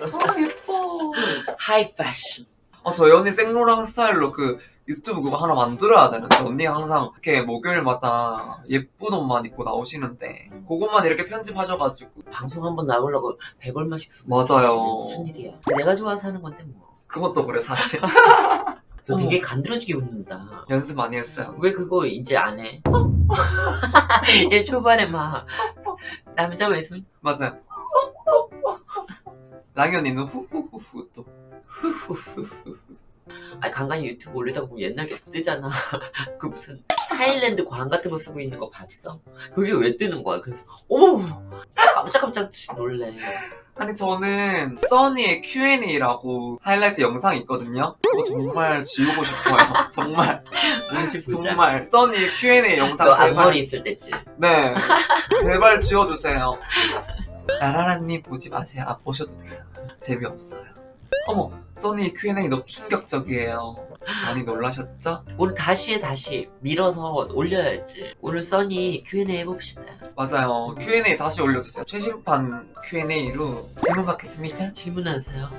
아 예뻐 하이 패션 아, 저희 언니 생로랑 스타일로 그 유튜브 그거 하나 만들어야 되는데 언니가 항상 이렇게 목요일마다 예쁜 옷만 입고 나오시는데 그것만 이렇게 편집하셔가지고 방송 한번 나오려고 100얼마씩 쓰고 맞아요. 무슨 일이야? 내가 좋아서 하는 건데 뭐. 그것도 그래 사실 너 되게 간드러지게 웃는다. 연습 많이 했어요. 왜 그거 이제 안 해? 얘 초반에 막 남자 외손 맞아요. 랑이 언니는 후후후후 또. 아니 간간히 유튜브 올리다 보면 옛날 게 뜨잖아. 그 무슨 타일랜드 광 같은 거 쓰고 있는 거 봤어? 그게 왜 뜨는 거야? 그래서 어머! 깜짝깜짝 놀래 아니 저는 써니의 Q&A라고 하이라이트 영상이 있거든요. 그거 정말 지우고 싶어요. 정말. 정말. 써니의 Q&A 영상 너 제발. 앞머리 있을 때지 네. 제발 지워주세요. 나라라님 보지 마세요. 안 보셔도 돼요. 재미없어요 어머 써니 Q&A 너무 충격적이에요. 많이 놀라셨죠? 오늘 다시 해 다시 밀어서 올려야지. 오늘 써니 Q&A 해봅시다. 맞아요. Q&A 다시 올려주세요. 최신판 Q&A로 질문 받겠습니다 질문하세요?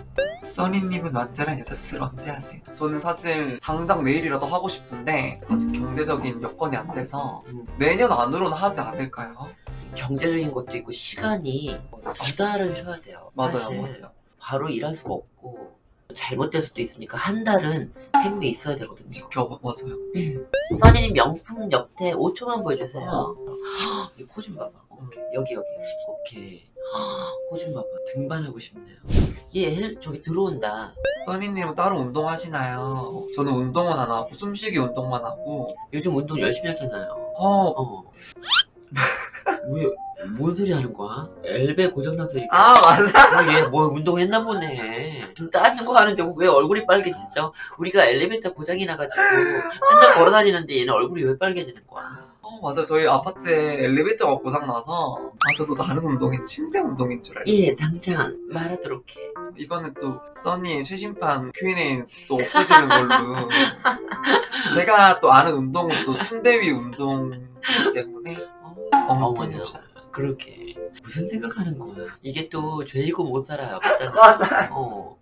써니님은 완전한 여자 수술 언제 하세요? 저는 사실 당장 내일이라도 하고 싶은데 아직 경제적인 여건이 안 돼서 음, 내년 안으로는 하지 않을까요? 경제적인 것도 있고 시간이 두 달은 쉬어야 돼요 맞아요 맞아요 바로 일할 수가 없고 잘못될 수도 있으니까 한 달은 태국에 있어야 되거든요. 지켜봐 맞아요? 써니님 명품 옆에 5초만 보여주세요. 어. 코좀 봐봐. 오케이. 여기 여기. 오케이. 코좀 봐봐. 등반하고 싶네요. 얘 헬- 저기 들어온다. 써니님은 따로 운동하시나요? 저는 운동은 안 하고 숨쉬기 운동만 하고. 요즘 운동 열심히 하잖아요. 어, 어. 왜, 뭔 소리 하는 거야? 엘베 고장나서 이게 아 맞아. 얘뭐 운동했나 보네. 좀 따는 거 하는데 왜 얼굴이 빨개지죠? 우리가 엘리베이터 고장이 나가지고 맨날 걸어다니는데 얘는 얼굴이 왜 빨개지는 거야? 어 맞아. 저희 아파트에 엘리베이터가 고장나서 아 저도 다른 운동인 침대 운동인 줄 알고. 예 당장 말하도록 해. 이거는 또 써니의 최신판 Q&A 또 없어지는 걸로. 제가 또 아는 운동은 또 침대 위 운동 때문에 어머나 엉뚱해요. 그렇게. 무슨 생각하는 거야? 이게 또 죄지고 못 살아요. 맞잖아 맞아 어.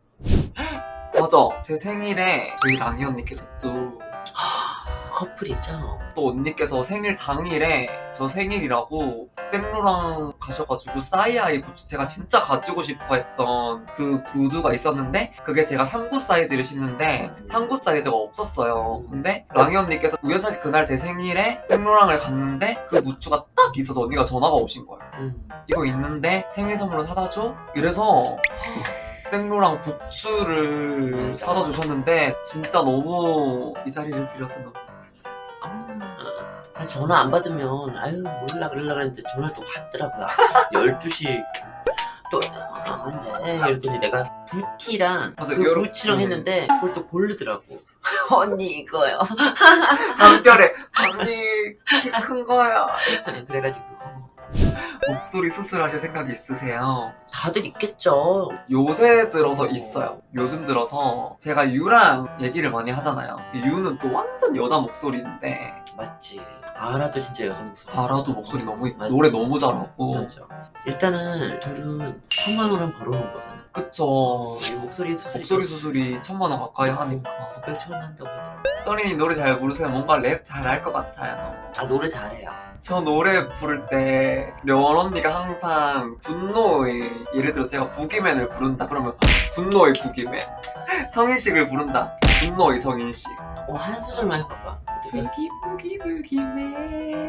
맞아. 제 생일에 저희 랑이 언니께서 또 커플이죠 또 언니께서 생일 당일에 저 생일이라고 생로랑 가셔가지고 사이아이 부츠 제가 진짜 가지고 싶어 했던 그 구두가 있었는데 그게 제가 3구 사이즈를 신는데 3구 사이즈가 없었어요 근데 랑이 언니께서 우연찮게 그날 제 생일에 생로랑을 갔는데 그 부츠가 딱 있어서 언니가 전화가 오신 거예요 음. 이거 있는데 생일 선물로 사다 줘? 이래서 생로랑 부츠를 맞아. 사다 주셨는데 진짜 너무 이 자리를 빌어서 너무 아, 전화 안 받으면 아유 몰라 그러려고 했는데 전화를 또 받더라고요. 12시. 또 아, 안돼 이랬더니 내가 부티랑 그 여러- 부치랑 음. 했는데 그걸 또 고르더라고. 언니 이거요. 잠결에. 언니 키 큰 거야. 그래가지고. 어, 목소리 수술하실 생각 있으세요? 다들 있겠죠. 요새 들어서 있어요. 요즘 들어서 제가 유랑 얘기를 많이 하잖아요. 유는 또 완전 여자 목소리인데 맞지. 알아도 진짜 여자 목소리. 알아도 목소리 너무 맞지. 노래 너무 잘하고. 맞아. 일단은 둘은 천만 원은 벌어놓은 거잖아. 그쵸. 이 목소리 수술이 목소리 수술이 천만 원 가까이 하니까. 900, 천 한다고 하더라고. 써니 노래 잘 부르세요. 뭔가 랩 잘할 것 같아요. 아 노래 잘해요. 저 노래 부를 때려 원 언니가 항상 분노의 예를 들어 제가 부기맨을 부른다 그러면 분노의 부기맨. 성인식을 부른다. 분노의 성인식. 어, 한 소절만 해봐봐. 어떻게 부기 부기 부기맨